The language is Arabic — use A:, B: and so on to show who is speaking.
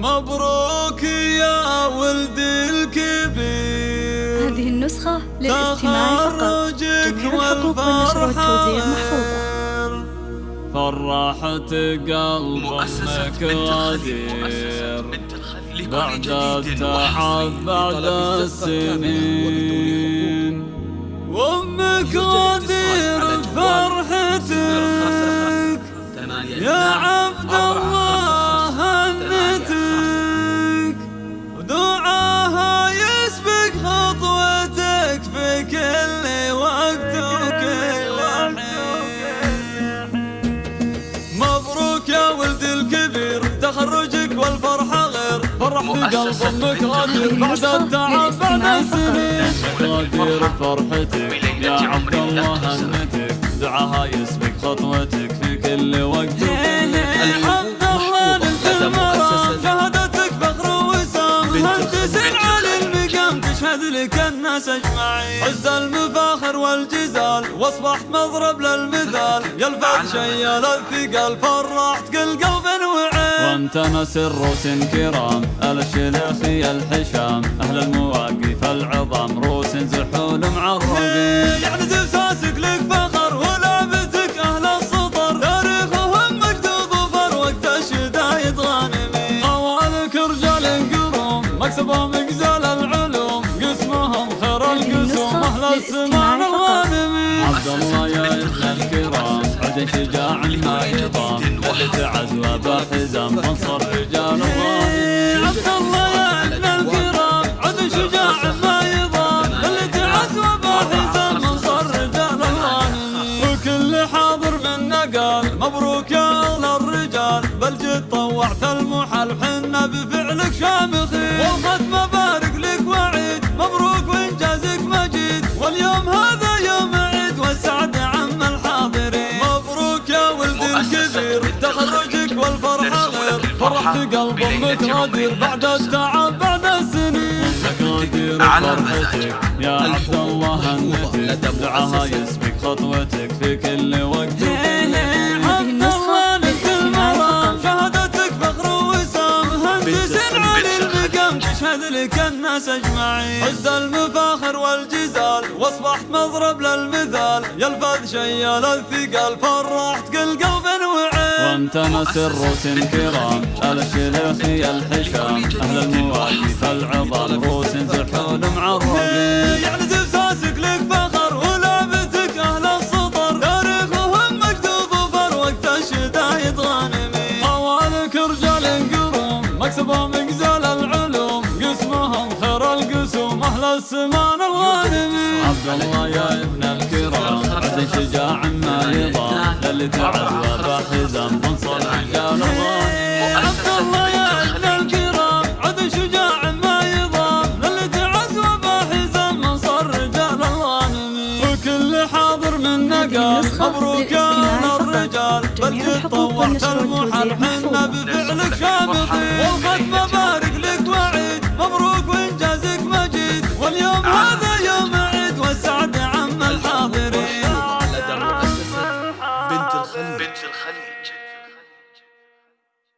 A: مبروك يا ولد الكبير.
B: هذه النسخة للاستماع فقط. جميع الحقوق والنشر والتوزيع محفوظة
A: فرحت قلب أمك غدير بعد التعب بعد السنين. وأمك غدير قلب أمك غادر بعد التعب بعد السنين غادر فرحتك يا عبد الله هنتك دعاها يسبق خطوتك في كل وقت. الحمد لله مؤسسة شهادتك فخر وسام. مهندس على المقام؟ تشهد لك الناس أجمعين. عز المفاخر والجزال واصبحت مضرب للمثال. يا الفت شيال الثقال فرحت كل قلب وعين. وأنت نسر روس كرام الشلخي الحشام. أهل المواقف العظام روس زحول معربين يعني زفساسك لك فخر ولعبتك أهل السطر. تاريخهم مكتوب وفر وقت الشدايد غانمين خوالك رجال قروم مكسبهم مقزال العلوم. قسمهم خير القسوم أهل الغانمين عبد الله يا ابن الكرام عد شجاع ما يضام اللي تعز فانصر رجال الغانمين فرحت قلب أمك غادر بعد التعب بعد السنين. غادر فرحتك يا عبد الله هنتك دعاها يسبق خطوتك في كل وقت. لك الناس أجمعين. عز المفاخر والجزال. واصبحت مضرب للمثال. يا الفذ شيال الثقال فرحت كل قلب نسر روس كرام الشلخي الحشام. أهل المواقف العظام. روس زحول معربين يعني زفساسك لك فخر ولعبتك أهل السطر. تاريخهم الشدايد غانمين رجال قروم مكسبهم العلوم. قسمهم خير القسوم. أهل السمان الغانمين عبد الله يا ابن الكرام. عد شجاع ما يضام. للي تعز وبحزام قال مبروك يا الرجال بل المحل حنا بفعلك والختم